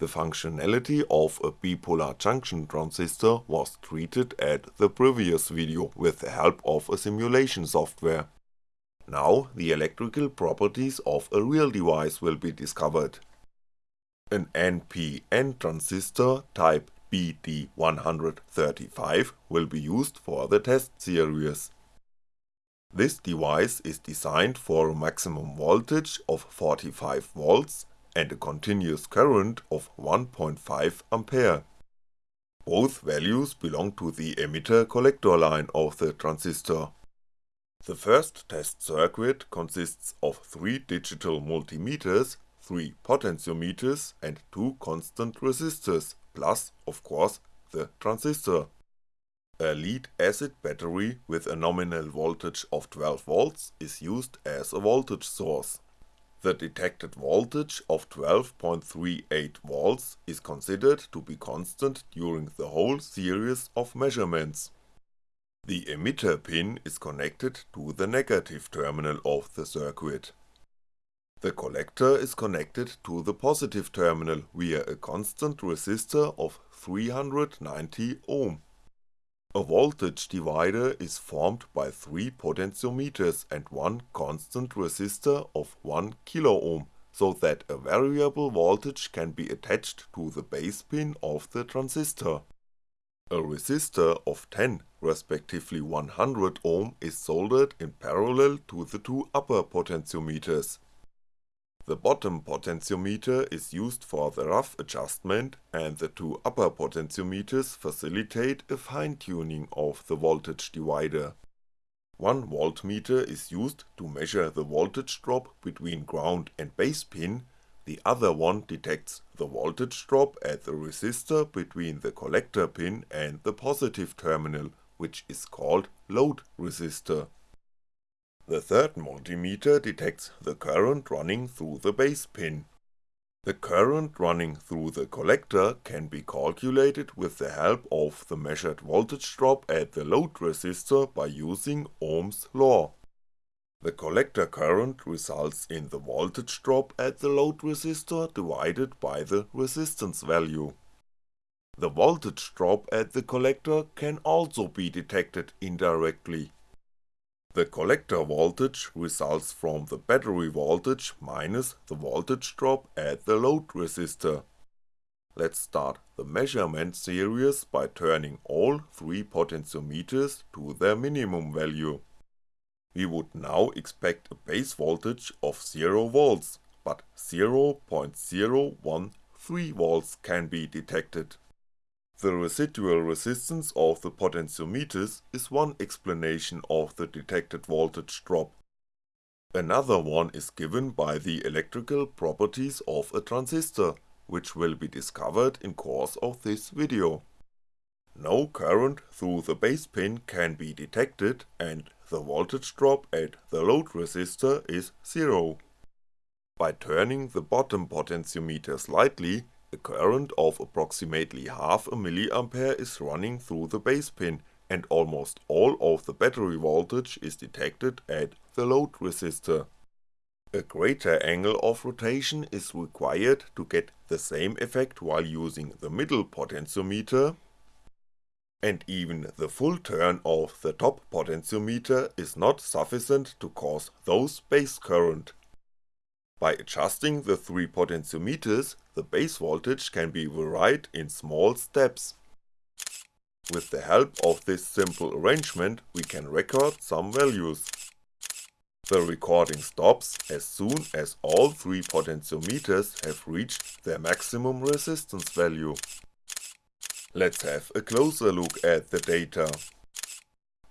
The functionality of a bipolar junction transistor was treated at the previous video with the help of a simulation software. Now the electrical properties of a real device will be discovered. An NPN transistor type BD135 will be used for the test series. This device is designed for a maximum voltage of 45V and a continuous current of 1.5A. Both values belong to the emitter collector line of the transistor. The first test circuit consists of 3 digital multimeters, 3 potentiometers and 2 constant resistors, plus, of course, the transistor. A lead acid battery with a nominal voltage of 12V is used as a voltage source. The detected voltage of 12.38V is considered to be constant during the whole series of measurements. The emitter pin is connected to the negative terminal of the circuit. The collector is connected to the positive terminal via a constant resistor of 390 A voltage divider is formed by 3 potentiometers and one constant resistor of 1kΩ, so that a variable voltage can be attached to the base pin of the transistor. A resistor of 10 respectively 100 ohm is soldered in parallel to the two upper potentiometers. The bottom potentiometer is used for the rough adjustment and the two upper potentiometers facilitate a fine tuning of the voltage divider. One voltmeter is used to measure the voltage drop between ground and base pin, the other one detects the voltage drop at the resistor between the collector pin and the positive terminal, which is called load resistor. The third multimeter detects the current running through the base pin. The current running through the collector can be calculated with the help of the measured voltage drop at the load resistor by using Ohm's law. The collector current results in the voltage drop at the load resistor divided by the resistance value. The voltage drop at the collector can also be detected indirectly. The collector voltage results from the battery voltage minus the voltage drop at the load resistor. Let's start the measurement series by turning all 3 potentiometers to their minimum value. We would now expect a base voltage of 0V, but 0.013V can be detected. The residual resistance of the potentiometers is one explanation of the detected voltage drop. Another one is given by the electrical properties of a transistor, which will be discovered in course of this video. No current through the base pin can be detected and the voltage drop at the load resistor is 0. By turning the bottom potentiometer slightly, a current of approximately half a milliampere is running through the base pin and almost all of the battery voltage is detected at the load resistor. A greater angle of rotation is required to get the same effect while using the middle potentiometer, and even the full turn of the top potentiometer is not sufficient to cause those base current. By adjusting the three potentiometers, the base voltage can be varied in small steps. With the help of this simple arrangement we can record some values. The recording stops as soon as all three potentiometers have reached their maximum resistance value. Let's have a closer look at the data.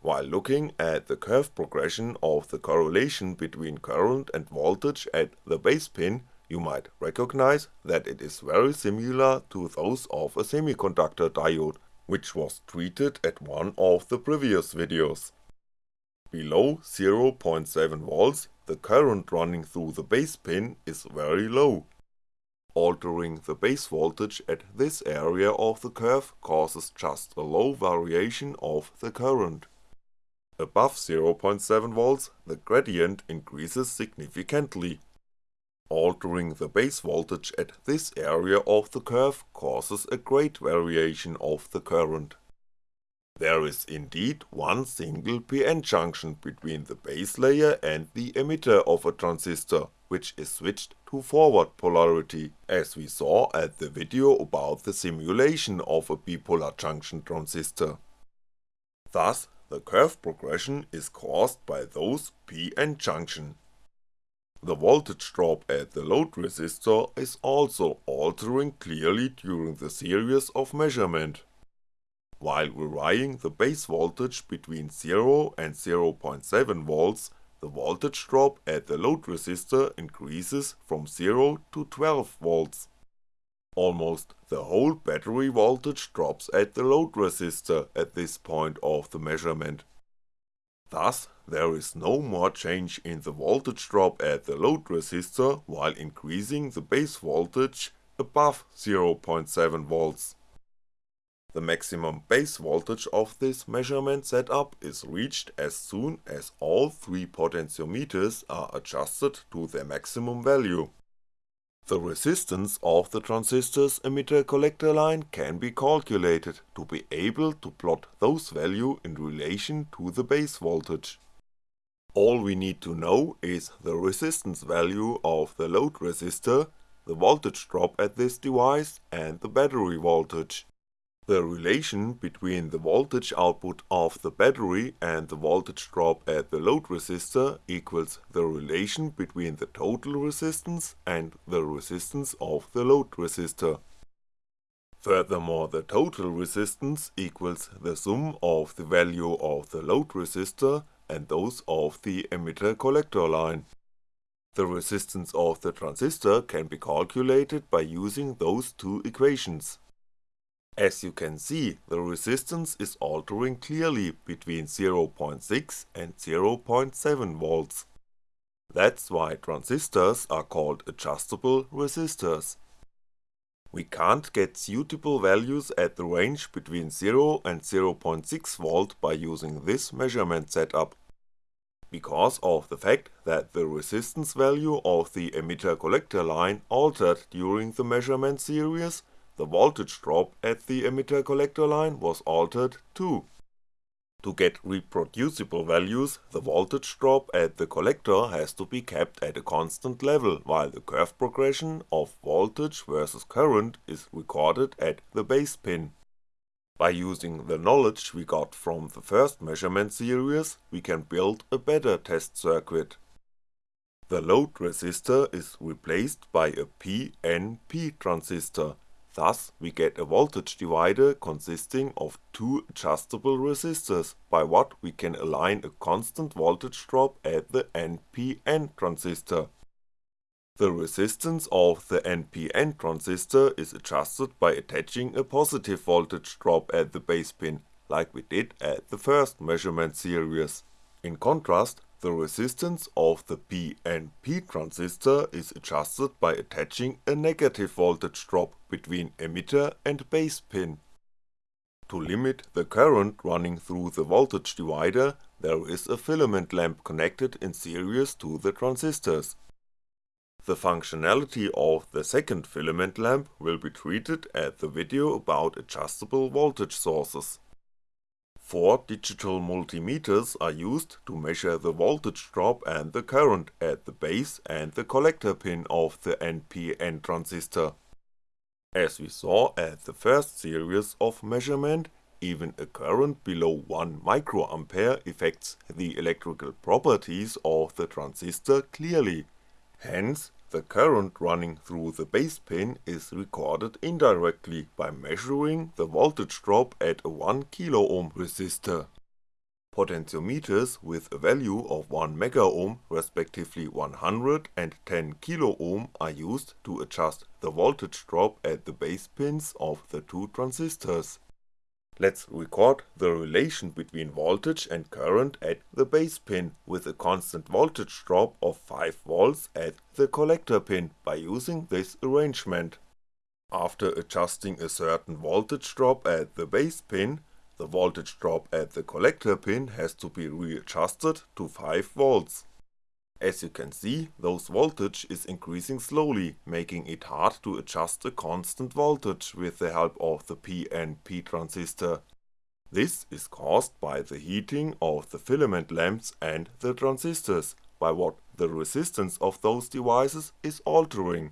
While looking at the curve progression of the correlation between current and voltage at the base pin, you might recognize that it is very similar to those of a semiconductor diode, which was treated at one of the previous videos. Below 0.7V the current running through the base pin is very low. Altering the base voltage at this area of the curve causes just a low variation of the current. Above 0.7V the gradient increases significantly. Altering the base voltage at this area of the curve causes a great variation of the current. There is indeed one single PN junction between the base layer and the emitter of a transistor, which is switched to forward polarity, as we saw at the video about the simulation of a bipolar junction transistor. Thus, the curve progression is caused by those PN junction, the voltage drop at the load resistor is also altering clearly during the series of measurement. While varying the base voltage between 0 and 0.7V, the voltage drop at the load resistor increases from 0 to 12V. Almost the whole battery voltage drops at the load resistor at this point of the measurement. Thus, there is no more change in the voltage drop at the load resistor while increasing the base voltage above 0.7V. The maximum base voltage of this measurement setup is reached as soon as all three potentiometers are adjusted to their maximum value. The resistance of the transistor's emitter-collector line can be calculated to be able to plot those value in relation to the base voltage. All we need to know is the resistance value of the load resistor, the voltage drop at this device and the battery voltage. The relation between the voltage output of the battery and the voltage drop at the load resistor equals the relation between the total resistance and the resistance of the load resistor. Furthermore the total resistance equals the sum of the value of the load resistor and those of the emitter collector line. The resistance of the transistor can be calculated by using those two equations. As you can see, the resistance is altering clearly between 0.6 and 0.7V. That's why transistors are called adjustable resistors. We can't get suitable values at the range between 0 and 0.6V by using this measurement setup. Because of the fact that the resistance value of the emitter collector line altered during the measurement series, the voltage drop at the emitter collector line was altered too. To get reproducible values, the voltage drop at the collector has to be kept at a constant level while the curve progression of voltage versus current is recorded at the base pin. By using the knowledge we got from the first measurement series, we can build a better test circuit. The load resistor is replaced by a PNP transistor Thus we get a voltage divider consisting of two adjustable resistors, by what we can align a constant voltage drop at the NPN transistor. The resistance of the NPN transistor is adjusted by attaching a positive voltage drop at the base pin, like we did at the first measurement series. In contrast, the resistance of the PNP transistor is adjusted by attaching a negative voltage drop between emitter and base pin. To limit the current running through the voltage divider, there is a filament lamp connected in series to the transistors. The functionality of the second filament lamp will be treated at the video about adjustable voltage sources. Four digital multimeters are used to measure the voltage drop and the current at the base and the collector pin of the NPN transistor. As we saw at the first series of measurement, even a current below 1 microampere affects the electrical properties of the transistor clearly, hence the current running through the base pin is recorded indirectly by measuring the voltage drop at a 1kΩ resistor. Potentiometers with a value of 1MΩ respectively 100 and 10kΩ are used to adjust the voltage drop at the base pins of the two transistors. Let's record the relation between voltage and current at the base pin with a constant voltage drop of 5V at the collector pin by using this arrangement. After adjusting a certain voltage drop at the base pin, the voltage drop at the collector pin has to be readjusted to 5V. As you can see, those voltage is increasing slowly, making it hard to adjust a constant voltage with the help of the PNP transistor. This is caused by the heating of the filament lamps and the transistors, by what the resistance of those devices is altering.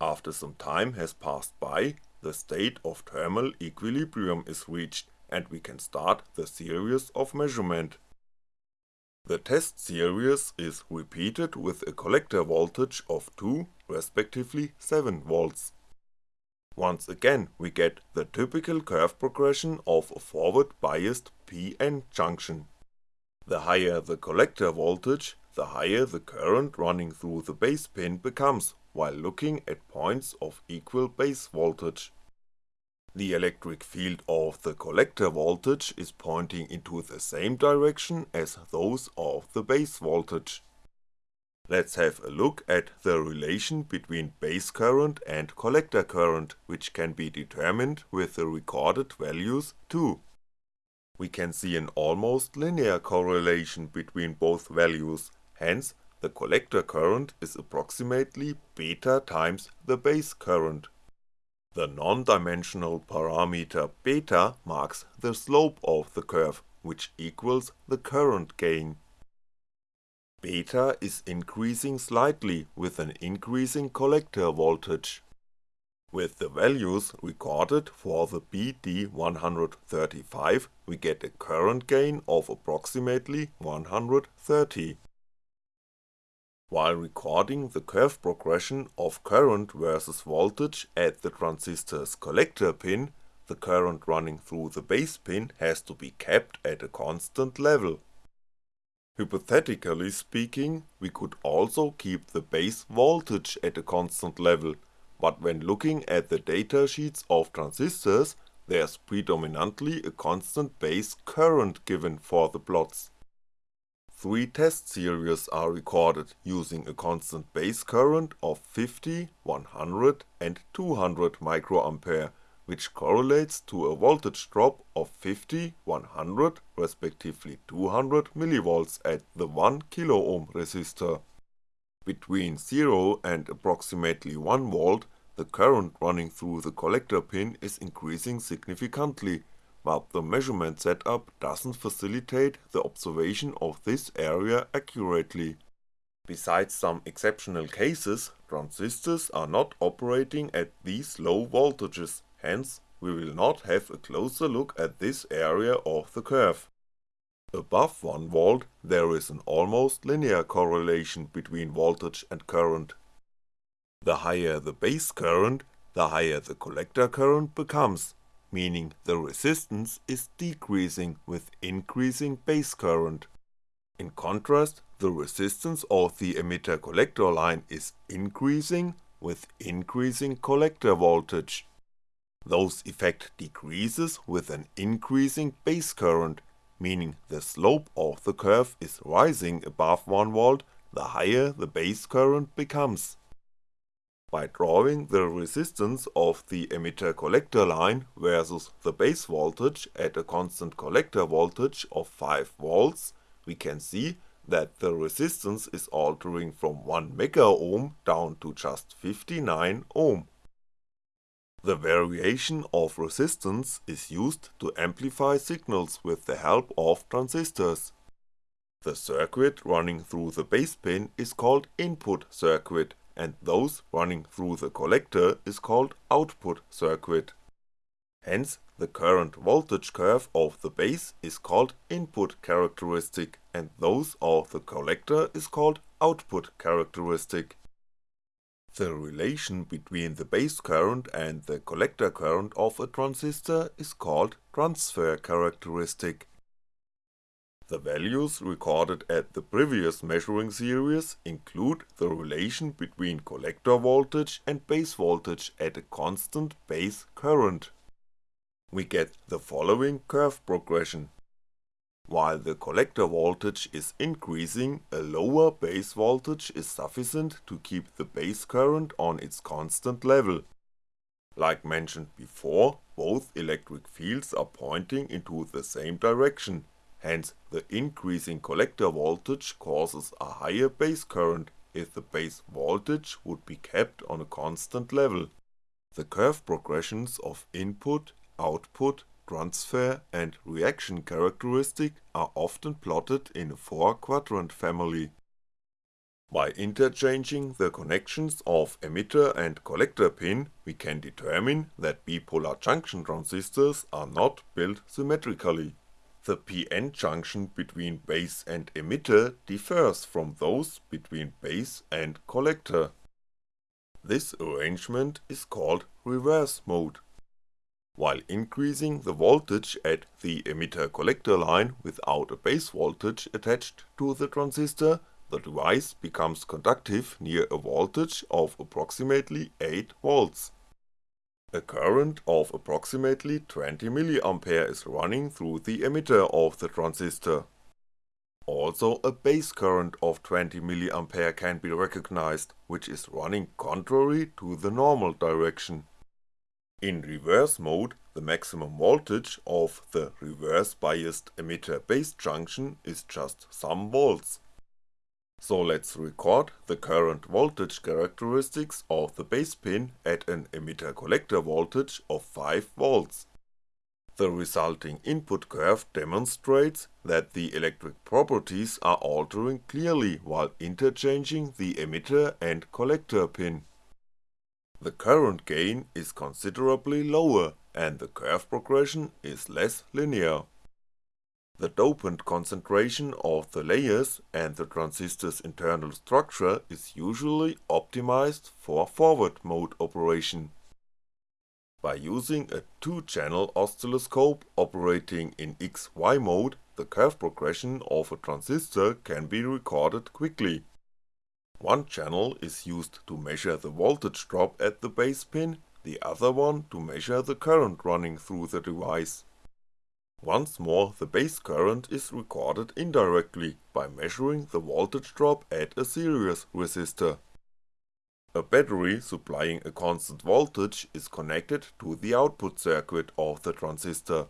After some time has passed by, the state of thermal equilibrium is reached and we can start the series of measurement. The test series is repeated with a collector voltage of 2 respectively 7V. Once again we get the typical curve progression of a forward biased PN junction. The higher the collector voltage, the higher the current running through the base pin becomes while looking at points of equal base voltage. The electric field of the collector voltage is pointing into the same direction as those of the base voltage. Let's have a look at the relation between base current and collector current, which can be determined with the recorded values too. We can see an almost linear correlation between both values, hence the collector current is approximately beta times the base current. The non-dimensional parameter beta marks the slope of the curve, which equals the current gain. Beta is increasing slightly with an increasing collector voltage. With the values recorded for the BD135 we get a current gain of approximately 130. While recording the curve progression of current versus voltage at the transistor's collector pin, the current running through the base pin has to be kept at a constant level. Hypothetically speaking, we could also keep the base voltage at a constant level, but when looking at the datasheets of transistors, there's predominantly a constant base current given for the plots. Three test series are recorded using a constant base current of 50, 100 and 200 microampere, which correlates to a voltage drop of 50, 100 respectively 200 mV at the 1 kiloohm resistor. Between 0 and approximately 1V, the current running through the collector pin is increasing significantly but the measurement setup doesn't facilitate the observation of this area accurately. Besides some exceptional cases, transistors are not operating at these low voltages, hence we will not have a closer look at this area of the curve. Above 1V there is an almost linear correlation between voltage and current. The higher the base current, the higher the collector current becomes, meaning the resistance is decreasing with increasing base current. In contrast, the resistance of the emitter-collector line is increasing with increasing collector voltage. Those effect decreases with an increasing base current, meaning the slope of the curve is rising above 1V the higher the base current becomes. By drawing the resistance of the emitter-collector line versus the base voltage at a constant collector voltage of 5V, we can see that the resistance is altering from 1 megaohm down to just 59 ohm. The variation of resistance is used to amplify signals with the help of transistors. The circuit running through the base pin is called input circuit and those running through the collector is called output circuit. Hence the current voltage curve of the base is called input characteristic and those of the collector is called output characteristic. The relation between the base current and the collector current of a transistor is called transfer characteristic the values recorded at the previous measuring series include the relation between collector voltage and base voltage at a constant base current. We get the following curve progression. While the collector voltage is increasing, a lower base voltage is sufficient to keep the base current on its constant level. Like mentioned before, both electric fields are pointing into the same direction, hence the increasing collector voltage causes a higher base current if the base voltage would be kept on a constant level. The curve progressions of input, output, transfer and reaction characteristic are often plotted in a 4 quadrant family. By interchanging the connections of emitter and collector pin, we can determine that bipolar junction transistors are not built symmetrically. The PN junction between base and emitter differs from those between base and collector. This arrangement is called reverse mode. While increasing the voltage at the emitter-collector line without a base voltage attached to the transistor the device becomes conductive near a voltage of approximately 8V. A current of approximately 20mA is running through the emitter of the transistor. Also a base current of 20mA can be recognized, which is running contrary to the normal direction. In reverse mode, the maximum voltage of the reverse biased emitter base junction is just some volts, so let's record the current voltage characteristics of the base pin at an emitter collector voltage of 5V. The resulting input curve demonstrates that the electric properties are altering clearly while interchanging the emitter and collector pin. The current gain is considerably lower and the curve progression is less linear. The dopant concentration of the layers and the transistor's internal structure is usually optimized for forward mode operation. By using a 2-channel oscilloscope operating in XY mode, the curve progression of a transistor can be recorded quickly. One channel is used to measure the voltage drop at the base pin, the other one to measure the current running through the device. Once more the base current is recorded indirectly by measuring the voltage drop at a series resistor. A battery supplying a constant voltage is connected to the output circuit of the transistor.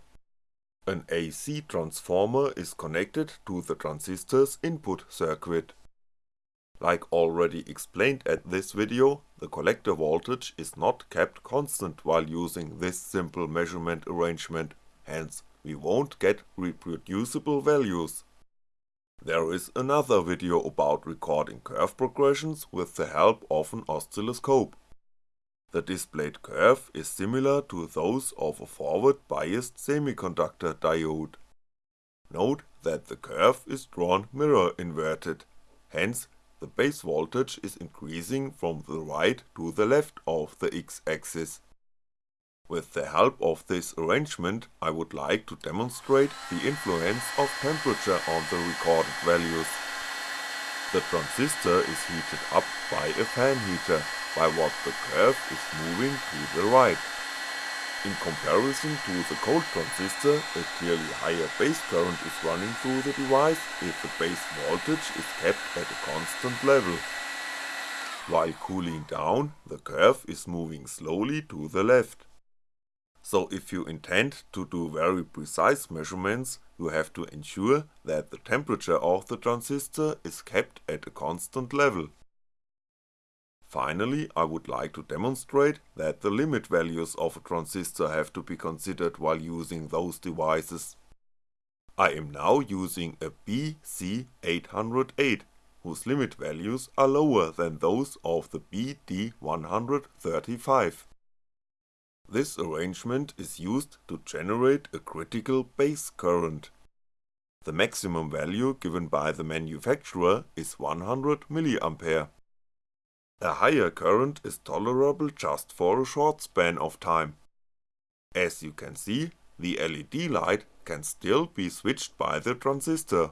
An AC transformer is connected to the transistor's input circuit. Like already explained at this video, the collector voltage is not kept constant while using this simple measurement arrangement, hence we won't get reproducible values. There is another video about recording curve progressions with the help of an oscilloscope. The displayed curve is similar to those of a forward biased semiconductor diode. Note that the curve is drawn mirror inverted, hence the base voltage is increasing from the right to the left of the x-axis. With the help of this arrangement I would like to demonstrate the influence of temperature on the recorded values. The transistor is heated up by a fan heater, by what the curve is moving to the right. In comparison to the cold transistor, a clearly higher base current is running through the device if the base voltage is kept at a constant level. While cooling down, the curve is moving slowly to the left. So if you intend to do very precise measurements, you have to ensure that the temperature of the transistor is kept at a constant level. Finally, I would like to demonstrate that the limit values of a transistor have to be considered while using those devices. I am now using a BC808, whose limit values are lower than those of the BD135. This arrangement is used to generate a critical base current. The maximum value given by the manufacturer is 100mA. A higher current is tolerable just for a short span of time. As you can see, the LED light can still be switched by the transistor.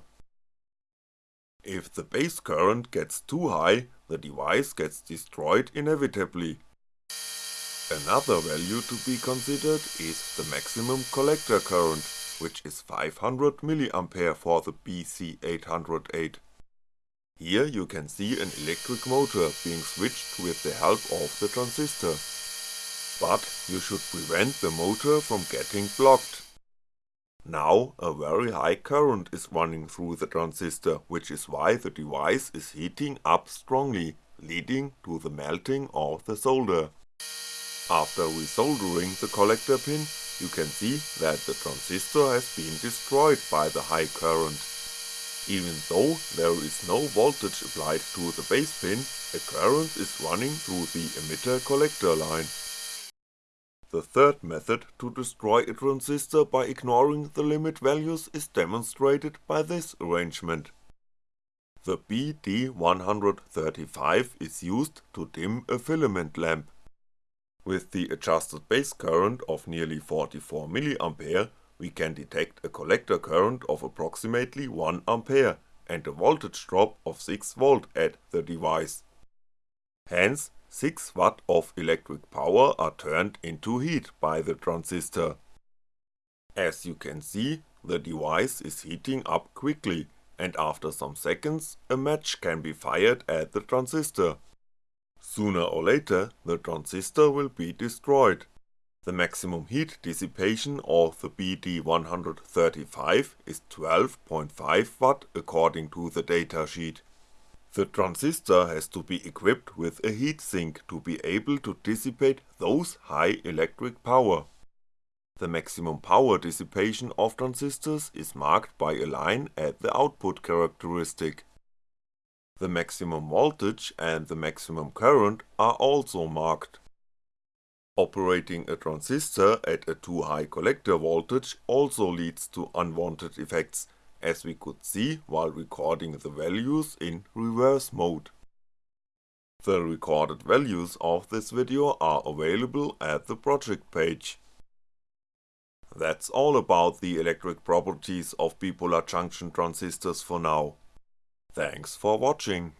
If the base current gets too high, the device gets destroyed inevitably. Another value to be considered is the maximum collector current, which is 500mA for the BC808. Here you can see an electric motor being switched with the help of the transistor. But you should prevent the motor from getting blocked. Now a very high current is running through the transistor which is why the device is heating up strongly, leading to the melting of the solder. After resoldering the collector pin, you can see that the transistor has been destroyed by the high current. Even though there is no voltage applied to the base pin, a current is running through the emitter collector line. The third method to destroy a transistor by ignoring the limit values is demonstrated by this arrangement. The BD135 is used to dim a filament lamp. With the adjusted base current of nearly 44mA, we can detect a collector current of approximately 1A and a voltage drop of 6V at the device. Hence 6W of electric power are turned into heat by the transistor. As you can see, the device is heating up quickly and after some seconds a match can be fired at the transistor. Sooner or later the transistor will be destroyed. The maximum heat dissipation of the BD135 is 12.5W according to the datasheet. The transistor has to be equipped with a heatsink to be able to dissipate those high electric power. The maximum power dissipation of transistors is marked by a line at the output characteristic. The maximum voltage and the maximum current are also marked. Operating a transistor at a too high collector voltage also leads to unwanted effects as we could see while recording the values in reverse mode. The recorded values of this video are available at the project page. That's all about the electric properties of bipolar junction transistors for now. Thanks for watching.